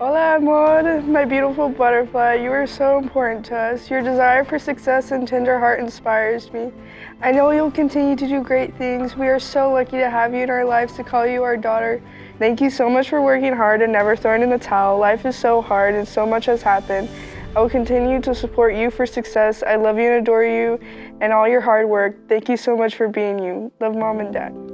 Hola, amor, my beautiful butterfly. You are so important to us. Your desire for success and tender heart inspires me. I know you'll continue to do great things. We are so lucky to have you in our lives to call you our daughter. Thank you so much for working hard and never throwing in the towel. Life is so hard and so much has happened. I will continue to support you for success. I love you and adore you and all your hard work. Thank you so much for being you. Love mom and dad.